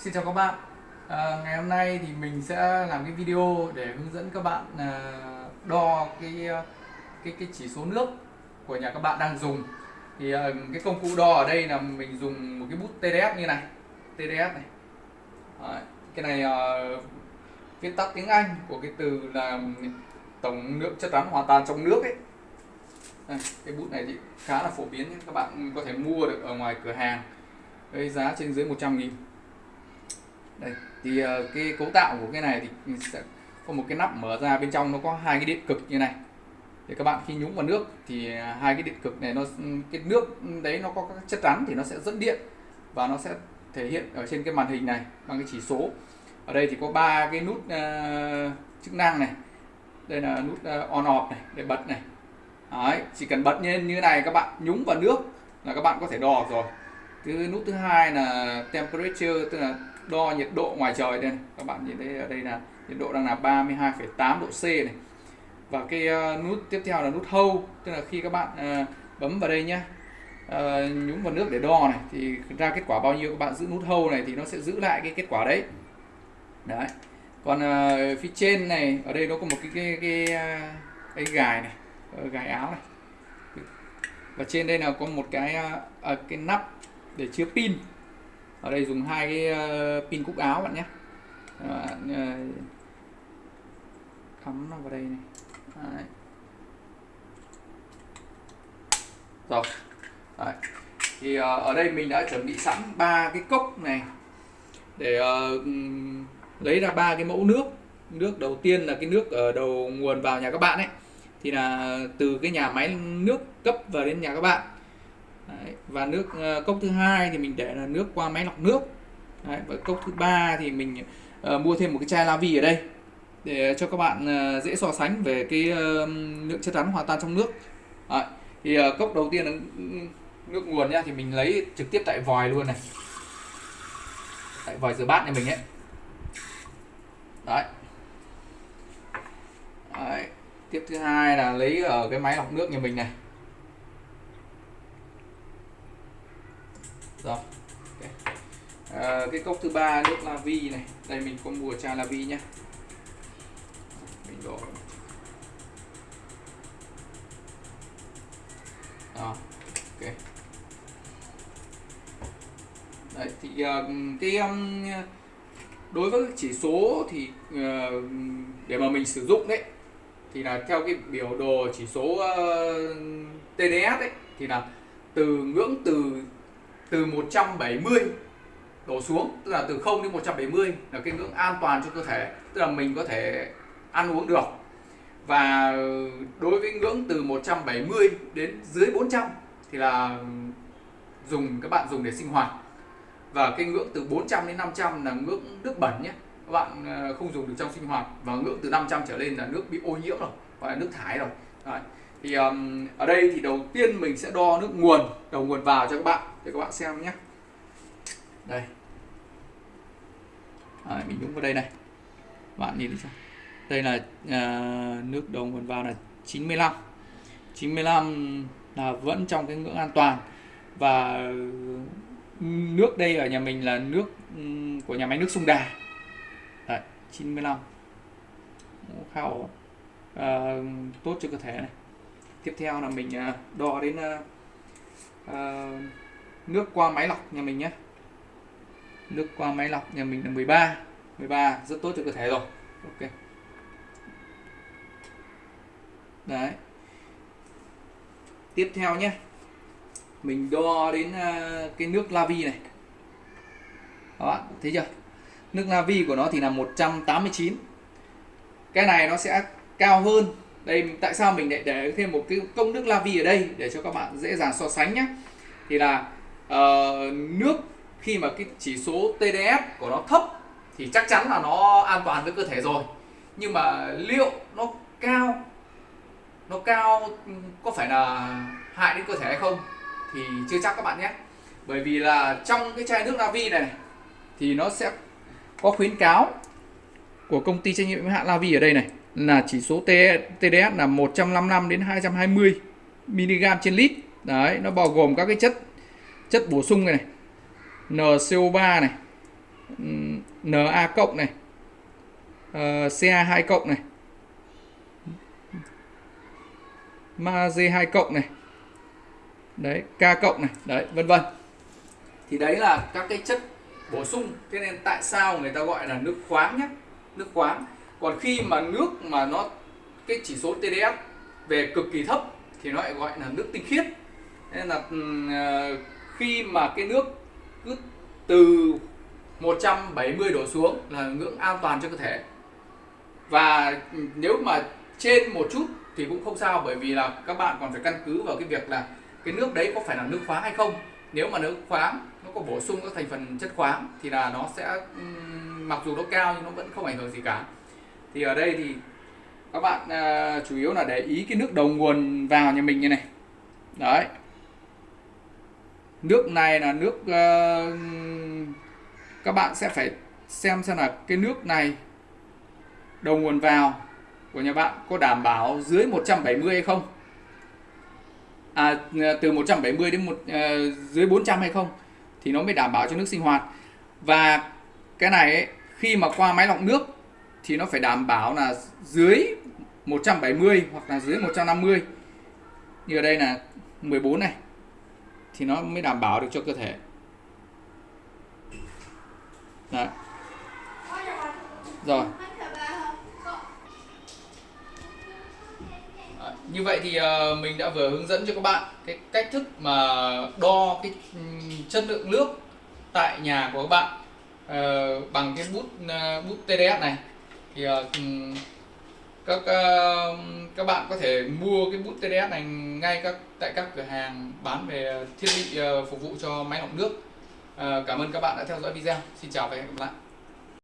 Xin chào các bạn. À, Ngày hôm nay thì mình sẽ làm cái video để hướng dẫn các bạn à, đo cái à, cái cái chỉ số nước của nhà các bạn đang dùng. Thì à, cái công cụ đo ở đây là mình dùng một cái bút TDS như này. TDS này. À, cái này à, viết tắt tiếng Anh của cái từ là tổng lượng chất rắn hòa tan trong nước ấy. À, cái bút này thì khá là phổ biến các bạn có thể mua được ở ngoài cửa hàng. Với giá trên dưới 100 nghìn đây thì uh, cái cấu tạo của cái này thì sẽ có một cái nắp mở ra bên trong nó có hai cái điện cực như này. Thì các bạn khi nhúng vào nước thì à, hai cái điện cực này nó ừ, cái nước đấy nó có các chất rắn thì nó sẽ dẫn điện và nó sẽ thể hiện ở trên cái màn hình này bằng cái chỉ số. Ở đây thì có ba cái nút uh, chức năng này. Đây là nút uh, on off này để bật này. Đấy, chỉ cần bật lên như này các bạn nhúng vào nước là các bạn có thể đo rồi. Thứ nút thứ hai là temperature tức là đo nhiệt độ ngoài trời đây này. các bạn nhìn thấy ở đây là nhiệt độ đang là 32,8 độ C này. Và cái ờ, nút tiếp theo là nút hâu tức là khi các bạn ờ, bấm vào đây nhé ờ, nhúng vào nước để đo này thì ra kết quả bao nhiêu các bạn giữ nút hâu này thì nó sẽ giữ lại cái kết quả đấy. Đấy. Còn phía trên này ở đây nó có một cái cái cái, cái, gài này gài áo này. Và trên đây là có một cái à, cái nắp để chứa pin ở đây dùng hai cái ờ, pin cúc áo bạn nhé. Bạn cắm ờ, nó vào đây này. Đấy. rồi Đấy. thì ờ, ở đây mình đã chuẩn bị sẵn ba cái cốc này để uh, lấy ra ba cái mẫu nước. Nước đầu tiên là cái nước ở đầu nguồn vào nhà các bạn ấy. Thì là từ cái nhà máy nước cấp vào đến nhà các bạn. Đấy. và nước uh, cốc thứ hai thì mình để là nước qua máy lọc nước Đấy. và cốc thứ ba thì mình uh, mua thêm một cái chai la vi ở đây để cho các bạn uh, dễ so sánh về cái uh, lượng chất rắn hòa tan trong nước Đấy. thì uh, cốc đầu tiên là nước nguồn nhá thì mình lấy trực tiếp tại vòi luôn này tại vòi rửa bát này mình ấy đấy đấy tiếp thứ hai là lấy ở cái máy lọc nước nhà mình này rồi okay. à, cái cốc thứ ba nước la vi này. Đây mình có mua trà la vi nhá. Mình đổ. Đó ok. Đấy thì uh, cái um, đối với chỉ số thì uh, để mà mình sử dụng đấy thì là theo cái biểu đồ chỉ số uh, TDS đấy, thì là từ ngưỡng từ từ 170 đổ xuống, tức là từ 0 đến 170 là cái ngưỡng an toàn cho cơ thể, tức là mình có thể ăn uống được. Và đối với ngưỡng từ 170 đến dưới 400 thì là dùng, các bạn dùng để sinh hoạt. Và cái ngưỡng từ 400 đến 500 là ngưỡng nước bẩn nhé. Các bạn ờ, không dùng được trong sinh hoạt. Và ngưỡng từ 500 trở lên là nước bị ô nhiễm rồi, gọi là nước thải rồi. Đấy thì um, ở đây thì đầu tiên mình sẽ đo nước nguồn đầu nguồn vào cho các bạn để các bạn xem nhé. Đây. À, mình nhúng vào đây này. Bạn nhìn thấy chưa? Đây là uh, nước đầu nguồn vào là 95 95 là vẫn trong cái ngưỡng an toàn. Và nước đây ở nhà mình là nước của nhà máy nước sông Đà. Đấy, 95 khá ổn. À, tốt cho cơ thể này tiếp theo là mình à, đo đến uh, nước qua máy lọc nhà mình nhé. Nước qua máy lọc nhà mình là 13 13 rất tốt cho cơ thể rồi. Ok. Đấy. Tiếp theo nhé. Mình đo đến uh, cái nước lavi này này. Đó thấy chưa? Nước lavi của nó thì là 189 cái này nó sẽ cao hơn đây tại sao mình lại để thêm một cái công nước la vi ở đây để cho các bạn dễ dàng so sánh nhé thì là uh, nước khi mà cái chỉ số TDS của nó thấp thì chắc chắn là nó an toàn với cơ thể rồi. Nhưng mà liệu nó cao nó cao ừ, có phải là hại đến cơ thể hay không thì chưa chắc các bạn nhé. Bởi vì là trong cái chai nước Navi này, này thì nó sẽ có khuyến cáo của công ty trách nhiệm hữu hạn Lavi ở đây này là chỉ số TDS là 155 đến 220 mg trên lít. Đấy, nó bao gồm các cái chất chất bổ sung này, này. NCO3 này. Na cộng này ờ, Ca2 cộng này Mag2 cộng này đấy K cộng này đấy vân vân thì đấy là các cái chất bổ sung thế nên tại sao người ta gọi là nước khoáng nhé nước khoáng còn khi mà nước mà nó, cái chỉ số TDS về cực kỳ thấp thì nó lại gọi là nước tinh khiết. Nên là ừ, à, khi mà cái nước cứ từ 170 đổ xuống là ngưỡng an toàn cho cơ thể. Và nếu mà trên một chút thì cũng không sao, bởi vì là các bạn còn phải căn cứ vào cái việc là cái nước đấy có phải là nước khoáng hay không. Nếu mà nước khoáng nó có bổ sung các thành phần chất khoáng thì là nó sẽ ừ, mặc dù nó cao nhưng nó vẫn không ảnh hưởng gì cả thì ở đây thì các bạn uh, chủ yếu là để ý cái nước đầu nguồn vào nhà mình như này. Đấy. Nước này là nước uh, các bạn sẽ phải xem xem là cái nước này đầu nguồn vào của nhà bạn có đảm bảo dưới 170 hay không? À, à từ 170 đến một uh, dưới 400 hay không? Thì nó mới đảm bảo cho nước sinh hoạt. Và cái này ấy, khi mà qua máy lọc nước thì nó phải đảm bảo là dưới 170 hoặc là dưới 150 như ở đây là 14 này, thì nó mới đảm bảo được cho cơ thể. Đấy. rồi. Như vậy thì ờ, mình đã vừa hướng dẫn cho các bạn cái cách thức mà đo cái chất lượng nước tại nhà của các bạn ờ, bằng cái bút ờ, bút TDS này thì ờ, ừ, các ờ, các bạn có thể mua cái bút TDS này ngay các, tại các cửa hàng bán về thiết bị ờ, phục vụ cho máy lọc nước. Cảm ơn các bạn đã theo dõi video. Xin chào và hẹn gặp lại.